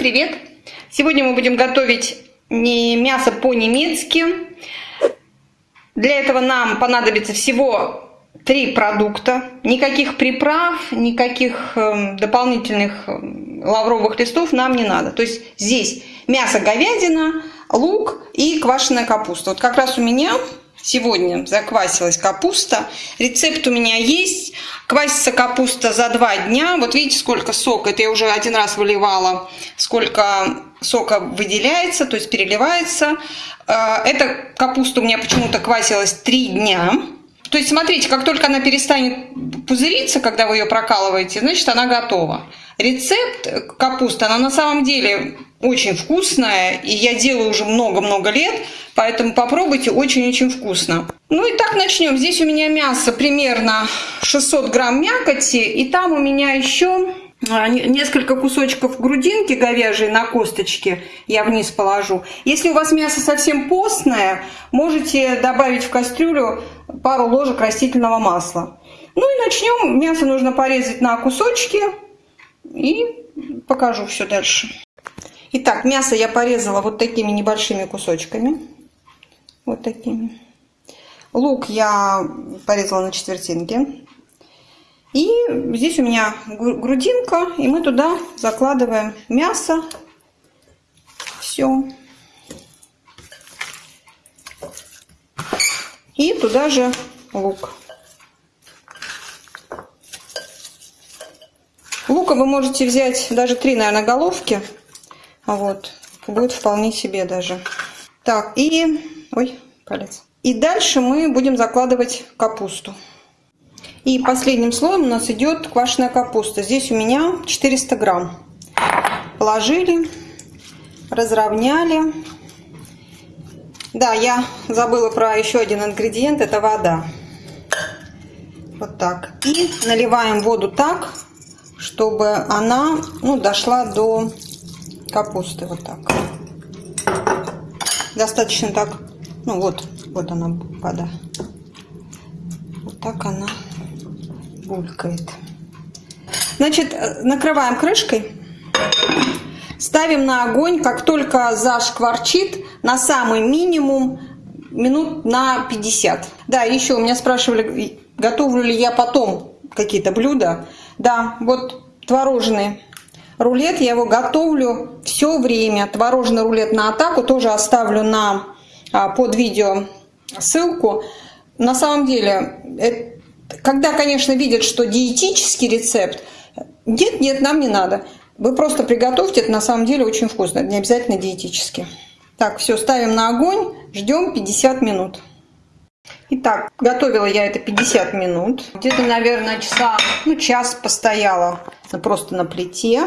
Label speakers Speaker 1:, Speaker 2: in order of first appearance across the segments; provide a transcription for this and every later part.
Speaker 1: привет! Сегодня мы будем готовить не мясо по-немецки. Для этого нам понадобится всего три продукта. Никаких приправ, никаких э, дополнительных эм, лавровых листов нам не надо. То есть здесь мясо говядина, лук и квашеная капуста. Вот как раз у меня Сегодня заквасилась капуста. Рецепт у меня есть. Квасится капуста за два дня. Вот видите, сколько сока. Это я уже один раз выливала. Сколько сока выделяется, то есть переливается. Э, эта капуста у меня почему-то квасилась три дня. То есть, смотрите, как только она перестанет пузыриться, когда вы ее прокалываете, значит, она готова. Рецепт капусты, она на самом деле очень вкусная, и я делаю уже много-много лет, поэтому попробуйте, очень-очень вкусно. Ну и так начнем. Здесь у меня мясо примерно 600 грамм мякоти, и там у меня еще несколько кусочков грудинки говяжьей на косточке я вниз положу. Если у вас мясо совсем постное, можете добавить в кастрюлю пару ложек растительного масла. Ну и начнем. Мясо нужно порезать на кусочки и покажу все дальше. Итак, мясо я порезала вот такими небольшими кусочками. Вот такими. Лук я порезала на четвертинки. И здесь у меня грудинка, и мы туда закладываем мясо. Все. И туда же лук. Лука вы можете взять даже три, наверное, головки. Вот. Будет вполне себе даже. Так, и... Ой, палец. И дальше мы будем закладывать капусту. И последним слоем у нас идет квашеная капуста. Здесь у меня 400 грамм. Положили, разровняли. Да, я забыла про еще один ингредиент, это вода. Вот так. И наливаем воду так, чтобы она ну, дошла до капусты. Вот так. Достаточно так, ну вот, вот она вода. Вот так она булькает. Значит, накрываем крышкой. Ставим на огонь, как только зашкварчит, на самый минимум минут на 50. Да, еще у меня спрашивали, готовлю ли я потом какие-то блюда. Да, вот творожный рулет, я его готовлю все время. Творожный рулет на атаку тоже оставлю на, а, под видео ссылку. На самом деле, когда, конечно, видят, что диетический рецепт, нет, нет, нам не надо. Вы просто приготовьте, это на самом деле очень вкусно, не обязательно диетически. Так, все, ставим на огонь, ждем 50 минут. Итак, готовила я это 50 минут. Где-то, наверное, часа, ну, час постояла просто на плите.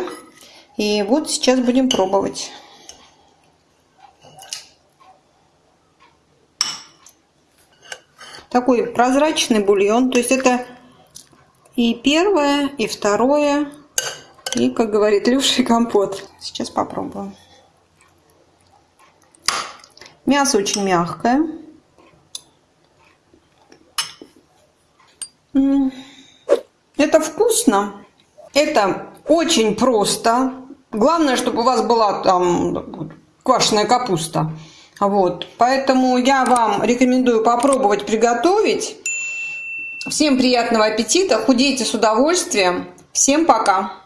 Speaker 1: И вот сейчас будем пробовать. Такой прозрачный бульон. То есть это и первое, и второе, и, как говорит Люша, компот. Сейчас попробуем. Мясо очень мягкое. Это вкусно. Это очень просто. Главное, чтобы у вас была там квашеная капуста. Вот, поэтому я вам рекомендую попробовать приготовить. Всем приятного аппетита, худейте с удовольствием. Всем пока!